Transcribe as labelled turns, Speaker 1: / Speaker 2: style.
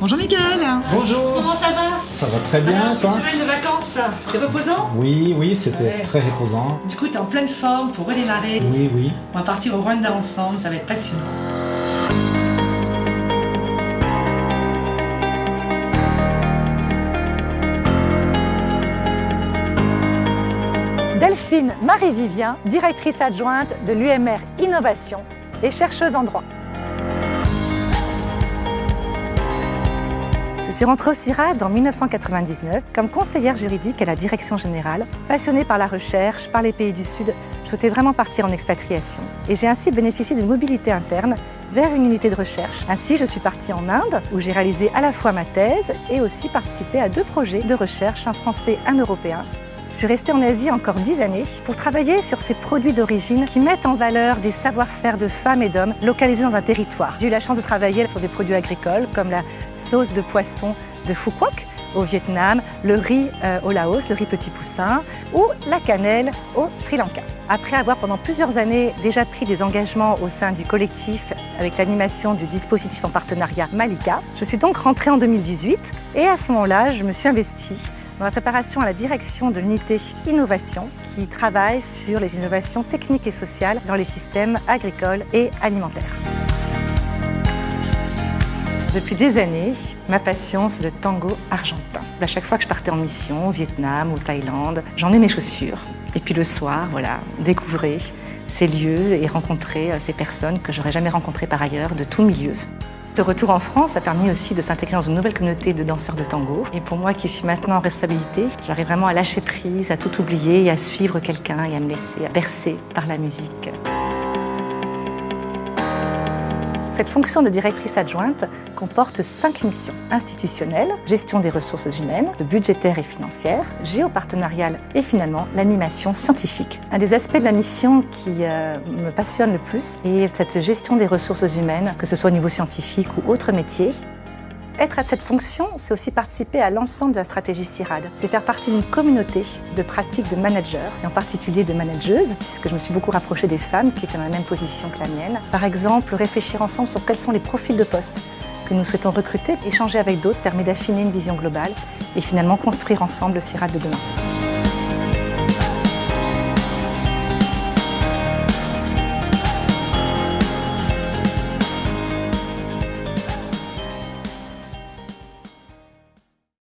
Speaker 1: Bonjour Mickaël
Speaker 2: Bonjour
Speaker 1: Comment ça va?
Speaker 2: Ça va très bien, toi?
Speaker 1: Cette semaine de vacances, c'était reposant?
Speaker 2: Oui, oui, c'était
Speaker 1: Ouais.
Speaker 2: très reposant.
Speaker 1: Du coup, t'es en pleine forme pour redémarrer.
Speaker 2: Oui, oui.
Speaker 1: On va partir au Rwanda ensemble, ça va être passionnant.
Speaker 3: Delphine Marie-Vivien, directrice adjointe de l'UMR Innovation et chercheuse en droit. Je suis rentrée au CIRAD en 1999 comme conseillère juridique à la direction générale. Passionnée par la recherche, par les pays du Sud, je souhaitais vraiment partir en expatriation. Et j'ai ainsi bénéficié d'une mobilité interne vers une unité de recherche. Ainsi, je suis partie en Inde où j'ai réalisé à la fois ma thèse et aussi participé à deux projets de recherche, un français, un européen, je suis restée en Asie encore dix années pour travailler sur ces produits d'origine qui mettent en valeur des savoir-faire de femmes et d'hommes localisés dans un territoire. J'ai eu la chance de travailler sur des produits agricoles comme la sauce de poisson de Phu Quoc au Vietnam, le riz euh, au Laos, le riz petit poussin ou la cannelle au Sri Lanka. Après avoir pendant plusieurs années déjà pris des engagements au sein du collectif avec l'animation du dispositif en partenariat Malika, je suis donc rentrée en 2018 et à ce moment-là, je me suis investie dans la préparation à la direction de l'unité innovation qui travaille sur les innovations techniques et sociales dans les systèmes agricoles et alimentaires. Depuis des années, ma passion, c'est le tango argentin. À chaque fois que je partais en mission, au Vietnam, au Thaïlande, j'en ai mes chaussures. Et puis le soir, voilà, découvrir ces lieux et rencontrer euh, ces personnes que j'aurais jamais rencontrées par ailleurs, de tout milieu. Le retour en France a permis aussi de s'intégrer dans une nouvelle communauté de danseurs de tango. Et pour moi qui suis maintenant en responsabilité, j'arrive vraiment à lâcher prise, à tout oublier et à suivre quelqu'un et à me laisser bercer par la musique. Cette fonction de directrice adjointe comporte cinq missions institutionnelles, gestion des ressources humaines, budgétaires et financières, géopartenariale et finalement l'animation scientifique. Un des aspects de la mission qui euh, me passionne le plus est cette gestion des ressources humaines, que ce soit au niveau scientifique ou autre métier. Être à cette fonction, c'est aussi participer à l'ensemble de la stratégie CIRAD. C'est faire partie d'une communauté de pratiques de managers, et en particulier de manageuses, puisque je me suis beaucoup rapprochée des femmes qui étaient dans la même position que la mienne. Par exemple, réfléchir ensemble sur quels sont les profils de poste que nous souhaitons recruter. Échanger avec d'autres permet d'affiner une vision globale et finalement construire ensemble le CIRAD de demain.